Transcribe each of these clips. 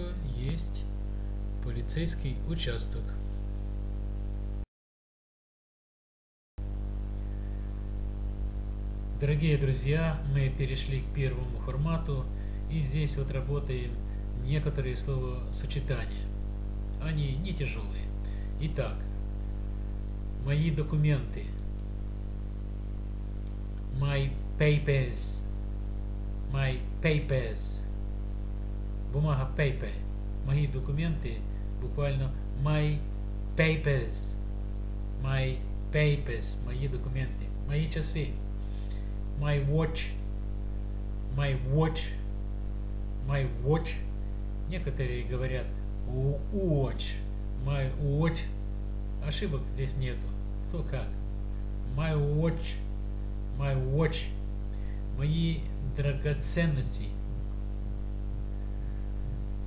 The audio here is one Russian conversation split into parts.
поселка есть полицейский участок. Дорогие друзья, мы перешли к первому формату, и здесь вот работаем некоторые словосочетания. Они не тяжелые. Итак, мои документы. My papers. My papers. Бумага paper. Мои документы буквально my papers. My papers. Мои документы. Мои часы my watch, my watch, my watch. Некоторые говорят watch, my watch. Ошибок здесь нету. Кто как. My watch, my watch. Мои драгоценности.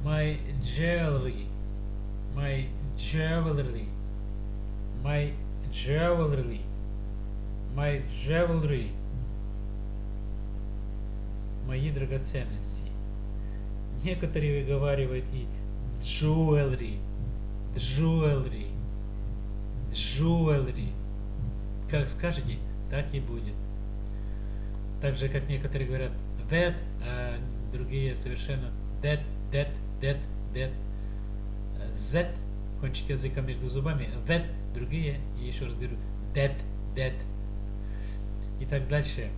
My jewelry, my jewelry, my jewelry, my jewelry. Мои драгоценности. Некоторые выговаривают и jewelry, jewelry, jewelry. Как скажете, так и будет. Так же, как некоторые говорят that, а другие совершенно that, that, that, that. Z, кончик языка между зубами, that, другие, и еще раз говорю, that, that. И так дальше.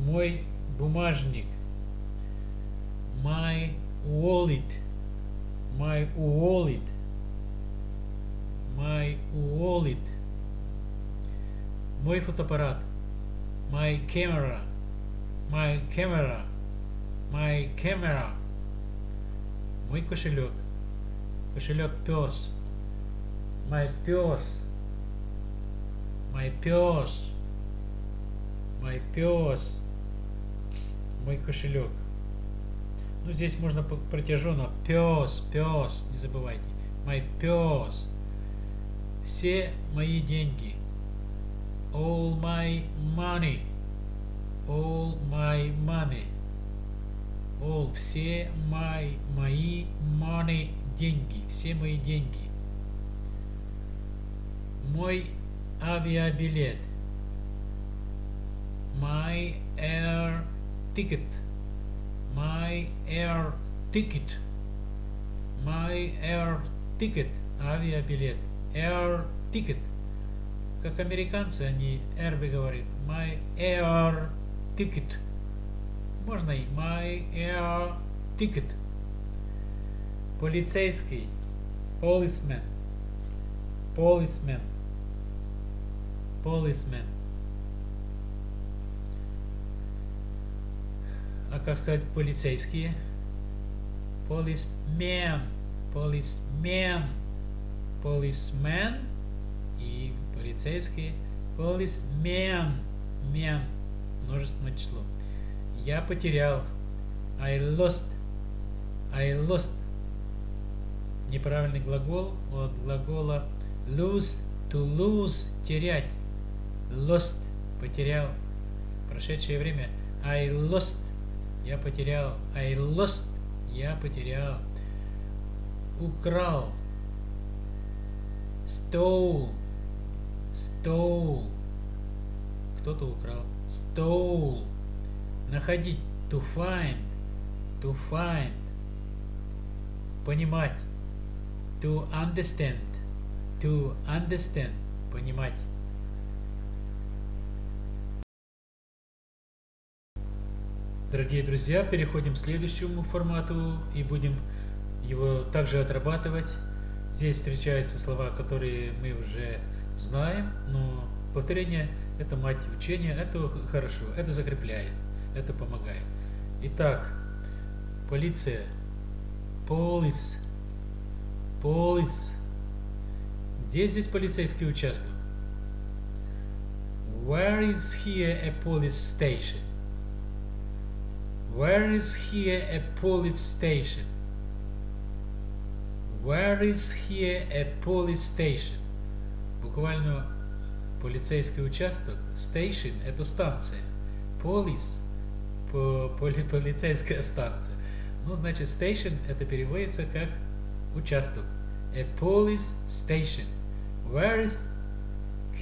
Мой бумажник, my wallet, my wallet, my wallet, мой фотоаппарат, my camera, my camera, my camera, мой кошелек, кошелек пес, my пес, my пес, my пес, мой кошелек. Ну, здесь можно протяженно. Пес, пес, не забывайте. Мой пес. Все мои деньги. All my money. All my money. All, все my, мои money, деньги. Все мои деньги. Мой авиабилет. My air ticket, my air ticket, my air ticket, авиабилет, air ticket. Как американцы, они air говорят, my air ticket. Можно и my air ticket. Полицейский, policeman, policeman, policeman. а как сказать полицейские? Policeman, policeman, policeman и полицейские policeman, man, множественное число. Я потерял. I lost. I lost. Неправильный глагол от глагола lose, to lose, терять. Lost, потерял. Прошедшее время. I lost я потерял. I lost. Я потерял. Украл. Stole. Stole. Кто-то украл. Stole. Находить. To find. To find. Понимать. To understand. To understand. Понимать. Дорогие друзья, переходим к следующему формату и будем его также отрабатывать. Здесь встречаются слова, которые мы уже знаем, но повторение – это мать учения, это хорошо, это закрепляет, это помогает. Итак, полиция, police, police. Где здесь полицейский участок? Where is here a police station? Where is here a police station? Where is here a police station? Буквально полицейский участок. Station – это станция. Police – полицейская станция. Ну, значит, station это переводится как участок. A police station. Where is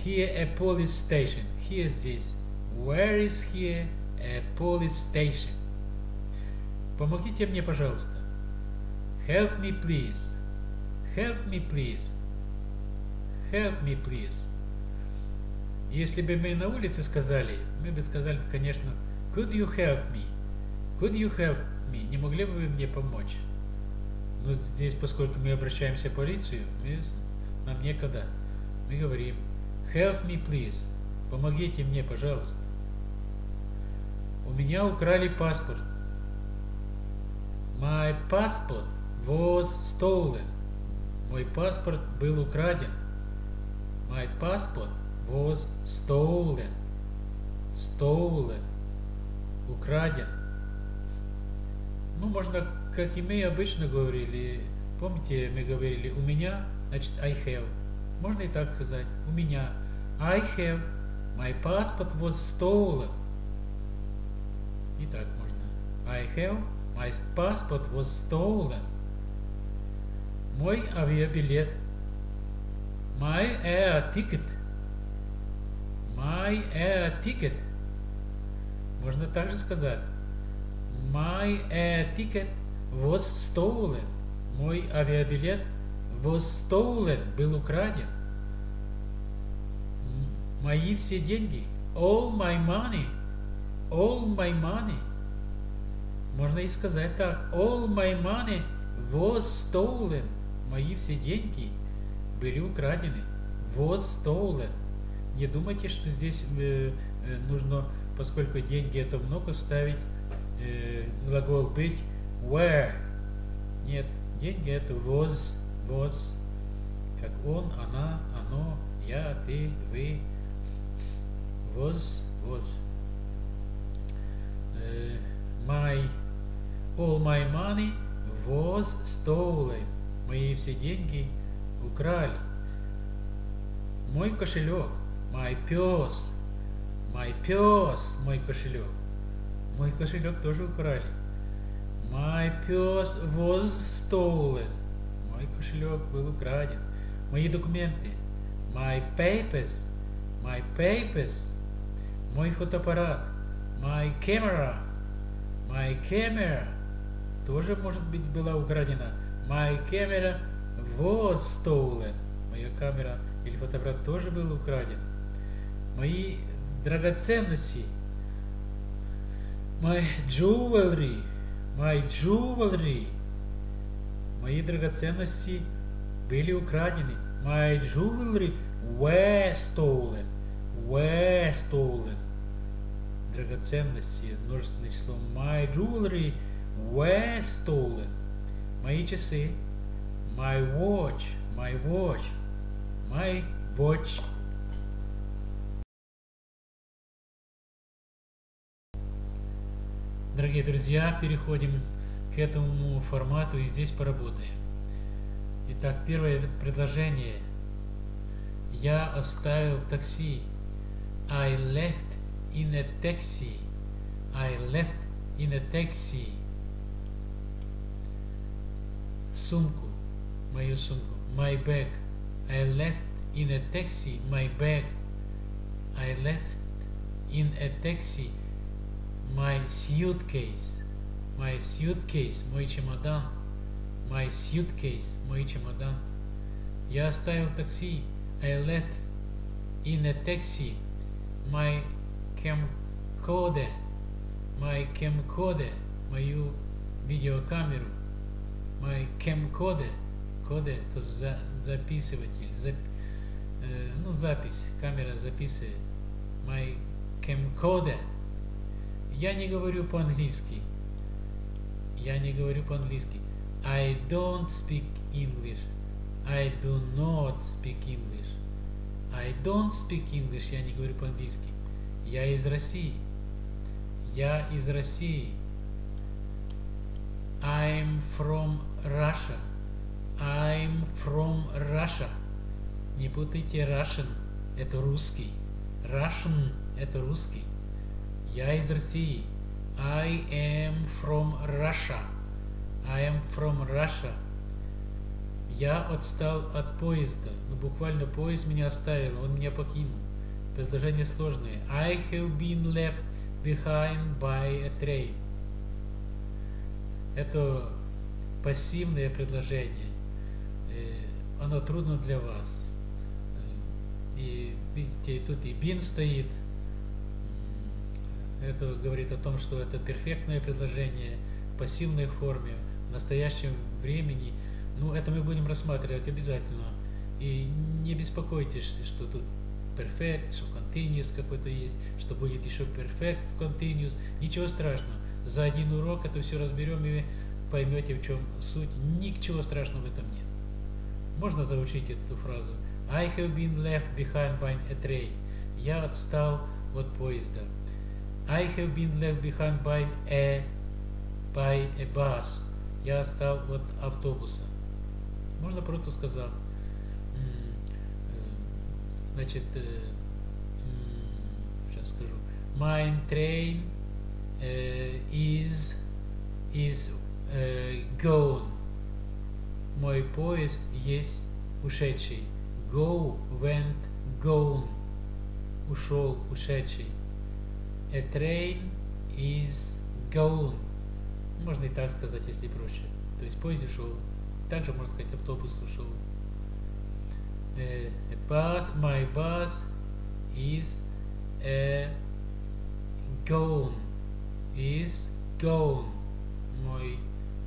here a police station? Here здесь. Where is here a police station? Помогите мне, пожалуйста. Help me, please. Help me, please. Help me, please. Если бы мы на улице сказали, мы бы сказали, конечно, Could you help me? Could you help me? Не могли бы вы мне помочь? Но здесь, поскольку мы обращаемся в полицию, мы, нам некогда. Мы говорим, help me, please. Помогите мне, пожалуйста. У меня украли паспорт. My passport was stolen. Мой паспорт был украден. My passport was stolen. Stolen. Украден. Ну, можно, как и мы обычно говорили. Помните, мы говорили у меня, значит I have. Можно и так сказать. У меня. I have. My passport was stolen. И так можно. I have. My passport was stolen. Мой авиабилет. My air ticket. My air ticket. Можно также сказать. My ticket was stolen. Мой авиабилет was stolen. Был украден. Мои все деньги. All my money. All my money. Можно и сказать так. All my money was stolen. Мои все деньги были украдены. Was stolen. Не думайте, что здесь э, э, нужно, поскольку деньги это много, ставить э, глагол быть where. Нет, деньги это was, was, как он, она, оно, я, ты, вы. Was, was. Э, my, all my money was stolen. Мои все деньги украли. Мой кошелек. My пес. My пес. Мой кошелек. Мой кошелек тоже украли. My пес was stolen. Мой кошелек был украден. Мои документы. My papers. My papers. Мой фотоаппарат. My camera. My camera. Тоже, может быть, была украдена. My camera was stolen. Моя камера или фотоаппарат тоже был украден. Мои драгоценности. My jewelry. My jewelry. Мои драгоценности были украдены. My jewelry were stolen. Were stolen. Драгоценности. Множественное число. My jewelry were stolen. Мои часы. My watch. My watch. My watch. Дорогие друзья, переходим к этому формату и здесь поработаем. Итак, первое предложение. Я оставил такси. I left in a taxi. I left in a taxi. Сумку. Мою сумку. My bag. I left in a taxi my bag. I left in a taxi my suitcase. My suitcase. Мой чемодан. My suitcase. Мой чемодан. Я оставил такси. I left in a taxi my camcorder. My camcorder. Мою видеокамеру. My camcorder. Коде – это за, записыватель. Зап, э, ну, запись. Камера записывает. My camcorder. Я не говорю по-английски. Я не говорю по-английски. I don't speak English. I do not speak English. I don't speak English. Я не говорю по-английски. Я из России. Я из России. I'm from Russia. I'm from Russia. Не путайте Russian. Это русский. Russian – это русский. Я из России. I am from Russia. I am from Russia. Я отстал от поезда. Ну, буквально поезд меня оставил, он меня покинул. Предложение сложное. I have been left behind by a train. Это пассивное предложение. Э, оно трудно для вас. Э, и видите, тут и been стоит. Это говорит о том, что это перфектное предложение в пассивной форме, в настоящем времени. Ну, это мы будем рассматривать обязательно. И не беспокойтесь, что тут perfect, что continuous какой-то есть, что будет еще perfect в continuous. Ничего страшного. За один урок это все разберем и поймете, в чем суть. Ничего страшного в этом нет. Можно заучить эту фразу. I have been left behind by a train. Я отстал от поезда. I have been left behind by a, by a bus. Я отстал от автобуса. Можно просто сказать. Значит, сейчас скажу. My train is is gone. Мой поезд есть ушедший. Go, went, gone. Ушел, ушедший. A train is gone. Можно и так сказать, если проще. То есть поезд ушел. Также можно сказать, автобус ушел. Uh, a bus, my bus is uh, gone. Is gone. Мой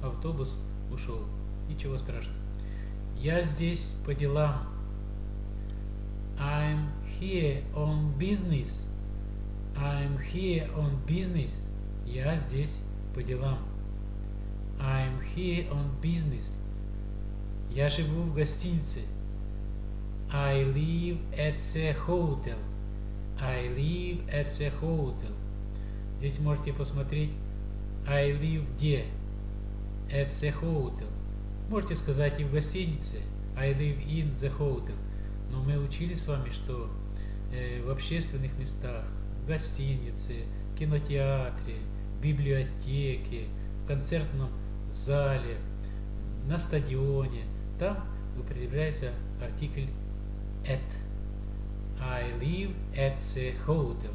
автобус ушел. Ничего страшного. Я здесь по делам. I'm here on business. I'm here on business. Я здесь по делам. I'm here on business. Я живу в гостинице. I live at the hotel. I live at the hotel. Здесь можете посмотреть I live где. At the hotel. Можете сказать и в гостинице. I live in the hotel. Но мы учили с вами, что э, в общественных местах, гостинице, кинотеатре, библиотеке, в концертном зале, на стадионе, там употребляется артикль at. I live at the hotel.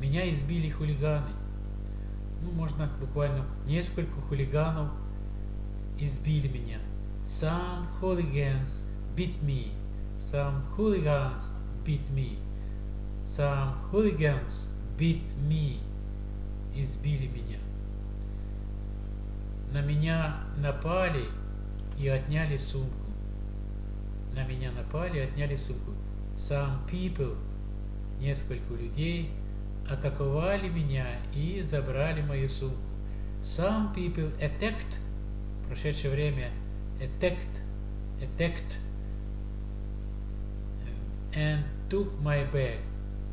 Меня избили хулиганы. Ну, можно буквально несколько хулиганов избили меня. Some hooligans beat me. Some hooligans beat me. Some hooligans beat me. Избили меня. На меня напали и отняли сумку на меня напали, отняли сумку. Some people, несколько людей, атаковали меня и забрали мою сумку. Some people attacked, прошедшее время, attacked, attacked, and took my bag.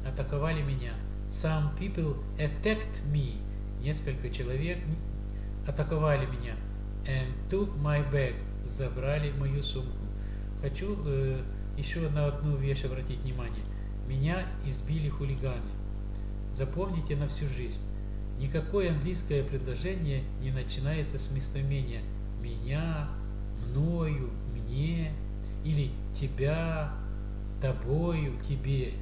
Атаковали меня. Some people attacked me. Несколько человек атаковали меня. And took my bag. Забрали мою сумку. Хочу э, еще на одну вещь обратить внимание. Меня избили хулиганы. Запомните на всю жизнь. Никакое английское предложение не начинается с местоимения «меня», «мною», «мне» или «тебя», «тобою», «тебе».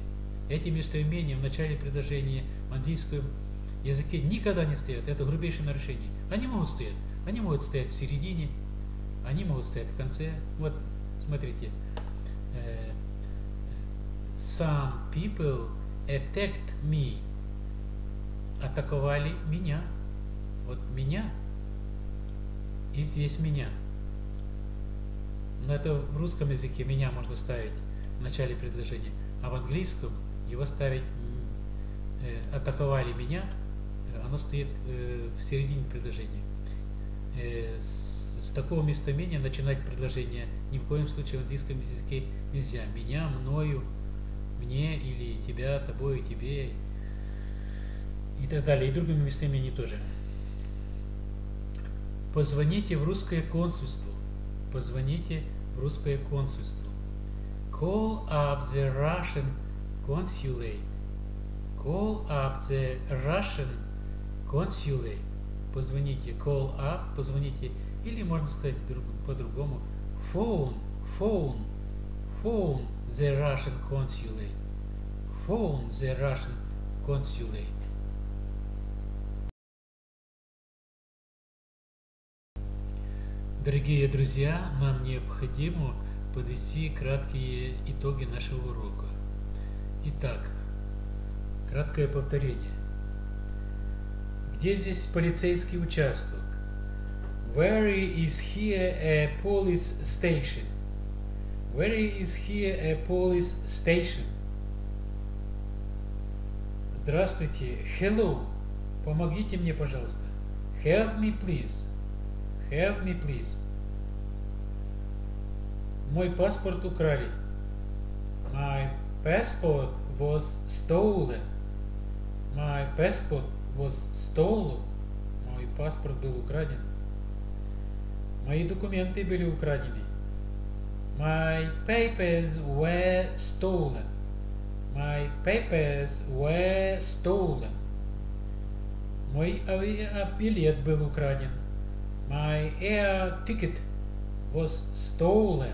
Эти местоимения в начале предложения в английском языке никогда не стоят. Это грубейшее нарушение. Они могут стоять. Они могут стоять в середине, они могут стоять в конце. Вот смотрите, э, some people attacked me, атаковали меня, вот меня, и здесь меня. Но это в русском языке меня можно ставить в начале предложения, а в английском его ставить э, атаковали меня, оно стоит э, в середине предложения. Э, с такого местоимения начинать предложение ни в коем случае в английском языке нельзя. Меня, мною, мне или тебя, тобой, тебе и так далее. И другими местоимениями тоже. Позвоните в русское консульство. Позвоните в русское консульство. Call up the Russian consulate. Call up the Russian consulate. Позвоните. Call up. Позвоните Или можно сказать по-другому. Phone, phone, phone the Russian consulate. Phone the Russian consulate. Дорогие друзья, нам необходимо подвести краткие итоги нашего урока. Итак, краткое повторение. Где здесь полицейский участок? Where is here a police station? Where is here a police station? Здравствуйте. Hello. Помогите мне, пожалуйста. Help me, please. Help me, please. Мой паспорт украли. My passport was stolen. My passport was stolen. Мой паспорт был украден. Мои документы были украдены. My papers were stolen. My papers were stolen. Мой авиабилет был украден. My air ticket was stolen.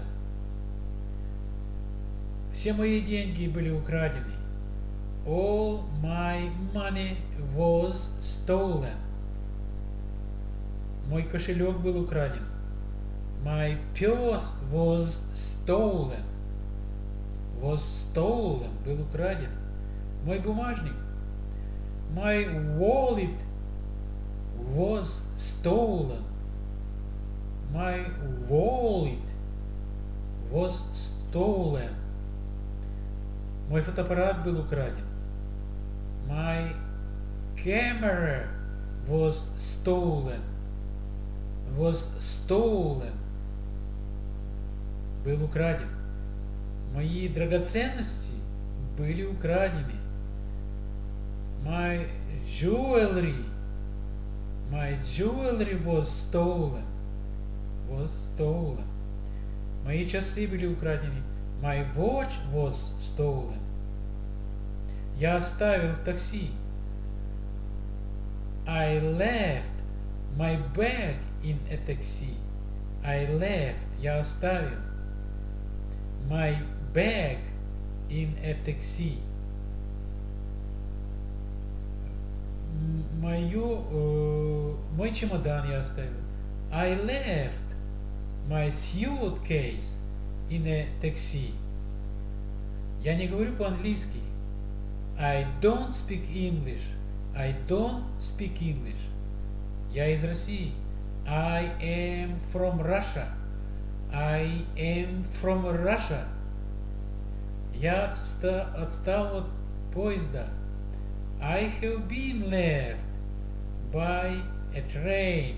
Все мои деньги были украдены. All my money was stolen. Мой кошелек был украден. My purse was stolen. Was stolen. Был украден. Мой бумажник. My wallet was stolen. My wallet was stolen. Мой фотоаппарат был украден. My camera was stolen. Was stolen был украден. Мои драгоценности были украдены. My jewelry, my jewelry was stolen. Was stolen. Мои часы были украдены. My watch was stolen. Я оставил в такси. I left my bag in a taxi. I left. Я оставил my bag in a taxi. Мою, э, мой чемодан я оставил. I left my suitcase in a taxi. Я не говорю по-английски. I don't speak English. I don't speak English. Я из России. I am from Russia. I am from Russia. Я отста отстал от поезда. I have been left by a train.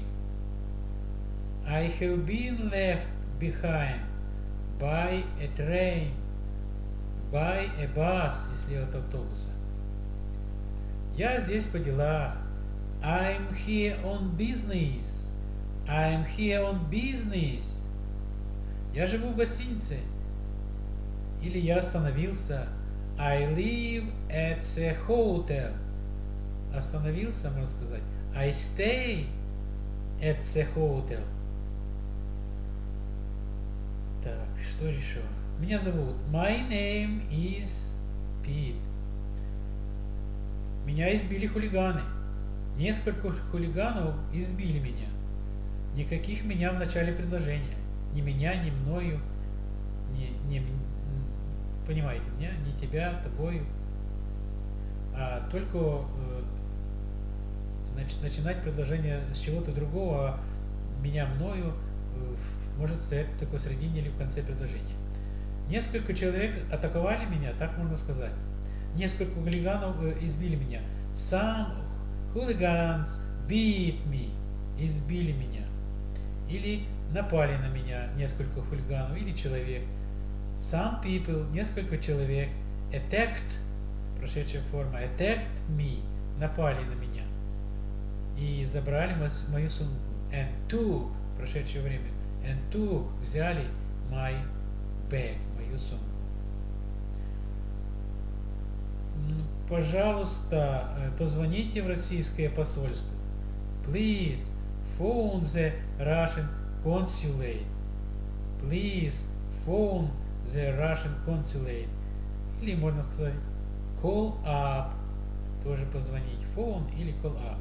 I have been left behind by a train. By a bus, если от автобуса. Я здесь по делах. I'm here on business. I'm here on business. Я живу в гостинице. Или я остановился. I live at the hotel. Остановился, можно сказать. I stay at the hotel. Так, что еще? Меня зовут. My name is Pete. Меня избили хулиганы. Несколько хулиганов избили меня. Никаких меня в начале предложения ни меня, ни мною, не, не, понимаете меня, не тебя, тобою, а только э, начинать предложение с чего-то другого, а меня, мною, э, может стоять только в середине или в конце предложения. Несколько человек атаковали меня, так можно сказать. Несколько хулиганов э, избили меня. Some hooligans beat me, избили меня. Или напали на меня несколько хулиганов или человек. Some people, несколько человек, attacked, прошедшая форма, attacked me, напали на меня. И забрали мою сумку. And took, прошедшее время, and took, взяли my bag, мою сумку. Пожалуйста, э, позвоните в российское посольство. Please phone the Russian consulate. Please phone the Russian consulate. Или можно сказать call up. Тоже позвонить. Phone или call up.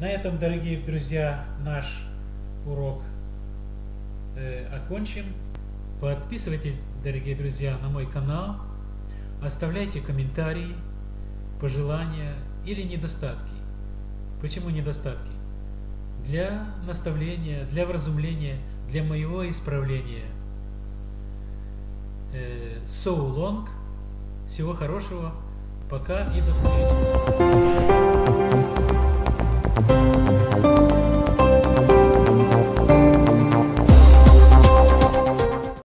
На этом, дорогие друзья, наш урок э, окончим. Подписывайтесь, дорогие друзья, на мой канал. Оставляйте комментарии, пожелания или недостатки. Почему недостатки? Для наставления, для вразумления, для моего исправления. Э, so long. Всего хорошего. Пока и до встречи.